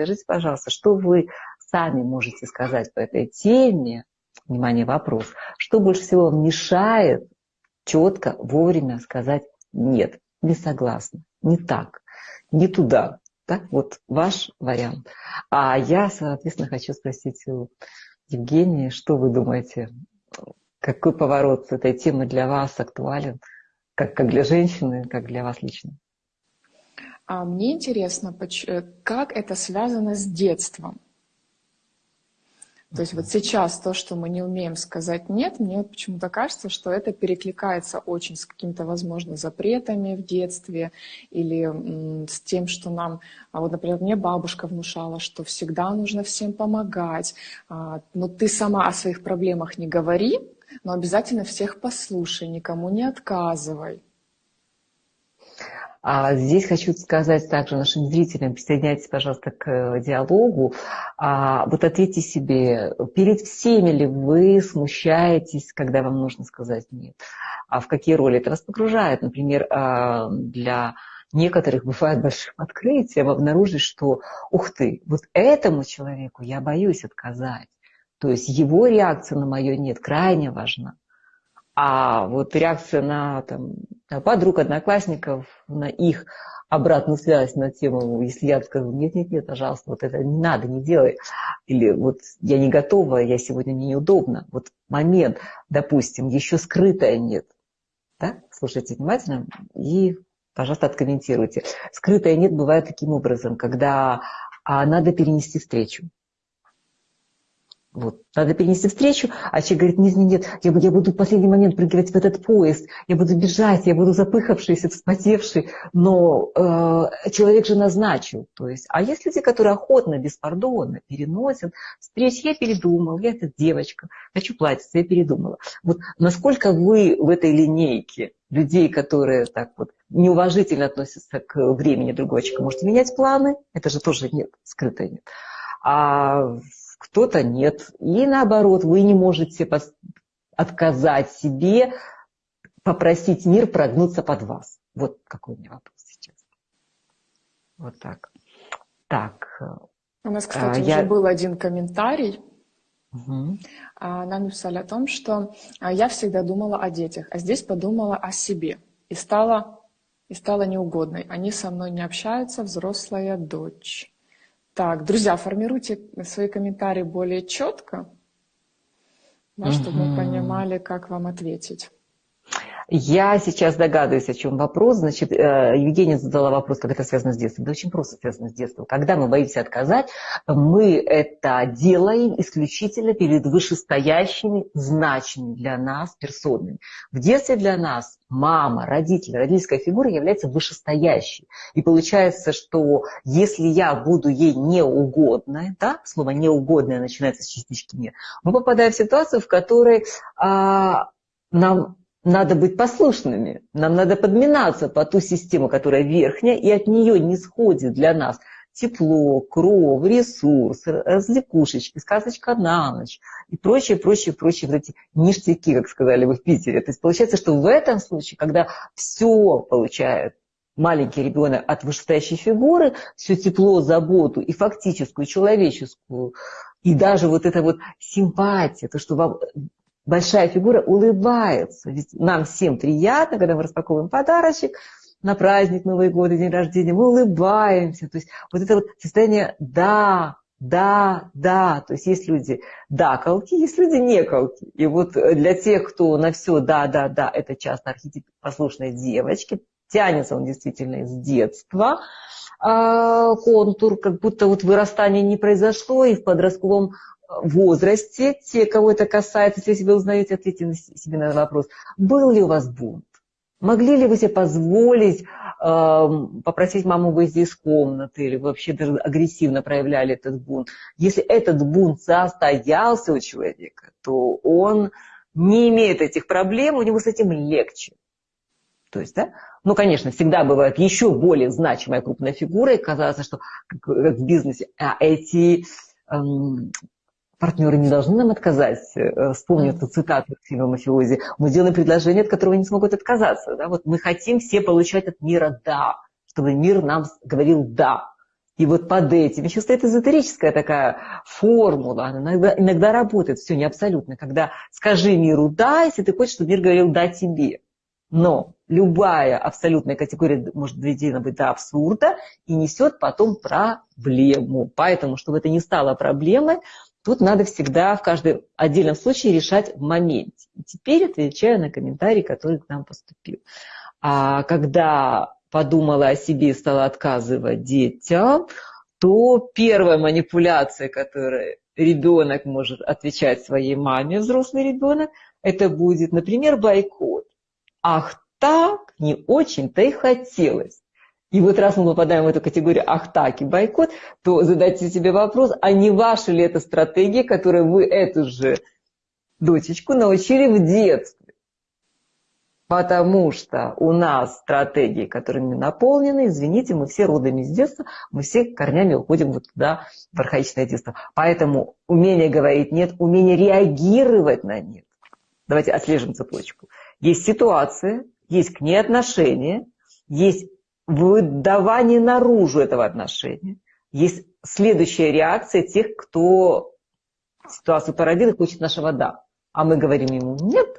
скажите, пожалуйста, что вы сами можете сказать по этой теме? Внимание, вопрос. Что больше всего вам мешает четко, вовремя сказать «нет», не согласна, не так, не туда. Так, вот ваш вариант. А я, соответственно, хочу спросить у Евгении, что вы думаете, какой поворот этой темы для вас актуален, как, как для женщины, как для вас лично? А мне интересно, э, как это связано с детством. То есть вот сейчас то, что мы не умеем сказать «нет», мне почему-то кажется, что это перекликается очень с какими-то, возможно, запретами в детстве или с тем, что нам... А вот, например, мне бабушка внушала, что всегда нужно всем помогать. А, но ты сама о своих проблемах не говори, но обязательно всех послушай, никому не отказывай. А здесь хочу сказать также нашим зрителям, присоединяйтесь, пожалуйста, к э, диалогу. А, вот ответьте себе, перед всеми ли вы смущаетесь, когда вам нужно сказать «нет»? А в какие роли это вас погружает? Например, а, для некоторых бывает большим открытием обнаружить, что «ух ты, вот этому человеку я боюсь отказать». То есть его реакция на мое «нет» крайне важна. А вот реакция на там, подруг, одноклассников, на их обратную связь на тему, если я скажу, нет, нет, нет, пожалуйста, вот это не надо, не делай. Или вот я не готова, я сегодня мне неудобно. Вот момент, допустим, еще скрытое нет. Да? Слушайте внимательно и, пожалуйста, откомментируйте. Скрытое нет бывает таким образом, когда а, надо перенести встречу. Вот. Надо перенести встречу, а человек говорит, нет, нет, нет, я, я буду в последний момент прыгивать в этот поезд, я буду бежать, я буду запыхавшийся, вспотевший, но э, человек же назначил. То есть, а есть люди, которые охотно, беспардонно переносят встречи. Я передумал, я эта девочка, хочу платиться, я передумала. Вот насколько вы в этой линейке людей, которые так вот неуважительно относятся к времени другого человека, можете менять планы? Это же тоже нет, скрытое нет. А кто-то нет. И наоборот, вы не можете отказать себе, попросить мир прогнуться под вас. Вот какой у меня вопрос сейчас. Вот так. Так. У нас, кстати, а, уже я... был один комментарий. Угу. Нам написали о том, что а, я всегда думала о детях, а здесь подумала о себе. И стала, и стала неугодной. Они со мной не общаются, взрослая дочь. Так, друзья, формируйте свои комментарии более четко, да, чтобы мы понимали, как вам ответить. Я сейчас догадываюсь, о чем вопрос. Значит, э, Евгения задала вопрос, как это связано с детством. Да очень просто связано с детством. Когда мы боимся отказать, мы это делаем исключительно перед вышестоящими, значимыми для нас персонами. В детстве для нас мама, родители, родительская фигура является вышестоящей. И получается, что если я буду ей неугодной, да, слово неугодное начинается с частички «не», мы попадаем в ситуацию, в которой а, нам надо быть послушными, нам надо подминаться по ту систему, которая верхняя, и от нее не сходит для нас тепло, кров, ресурс, развлекушечки, сказочка на ночь и прочие, прочие, прочие вот эти ништяки, как сказали вы в Питере. То есть получается, что в этом случае, когда все получает маленький ребенок от вышестоящей фигуры, все тепло, заботу и фактическую, человеческую, и даже вот эта вот симпатия, то, что вам большая фигура улыбается. Ведь нам всем приятно, когда мы распаковываем подарочек на праздник Новый год, день рождения, мы улыбаемся. То есть вот это вот состояние «да», да, да, то есть есть люди да колки, есть люди не колки. И вот для тех, кто на все да, да, да, это часто архетип послушной девочки, тянется он действительно из детства, а, контур, как будто вот вырастание не произошло, и в подростковом возрасте, те, кого это касается, если вы узнаете, ответьте себе на вопрос. Был ли у вас бунт? Могли ли вы себе позволить э, попросить маму выйти из комнаты или вообще даже агрессивно проявляли этот бунт? Если этот бунт состоялся у человека, то он не имеет этих проблем, у него с этим легче. То есть, да? Ну, конечно, всегда бывает еще более значимая крупная фигура, и казалось, что как в бизнесе а эти эм, партнеры не должны нам отказать. Э, вспомню эту цитату из фильма «Мафиози». Мы делаем предложение, от которого не смогут отказаться. Да? Вот мы хотим все получать от мира «да», чтобы мир нам говорил «да». И вот под этим еще стоит эзотерическая такая формула, она иногда, иногда работает, все не абсолютно, когда скажи миру «да», если ты хочешь, чтобы мир говорил «да» тебе. Но любая абсолютная категория может доведена быть до абсурда и несет потом проблему. Поэтому, чтобы это не стало проблемой, тут надо всегда в каждом отдельном случае решать в моменте. И теперь отвечаю на комментарий, который к нам поступил. А когда подумала о себе и стала отказывать детям, то первая манипуляция, которой ребенок может отвечать своей маме, взрослый ребенок, это будет, например, бойкот. Ах так, не очень-то и хотелось. И вот раз мы попадаем в эту категорию «ах так» и бойкот, то задайте себе вопрос, а не ваша ли это стратегия, которую вы эту же дочечку научили в детстве? Потому что у нас стратегии, которыми наполнены, извините, мы все родами из детства, мы все корнями уходим вот туда, в архаичное детство. Поэтому умение говорить нет, умение реагировать на нет. Давайте отслежим цепочку. Есть ситуация, есть к ней отношение, есть выдавание наружу этого отношения, есть следующая реакция тех, кто ситуацию породил и хочет нашего «да». А мы говорим ему «нет»,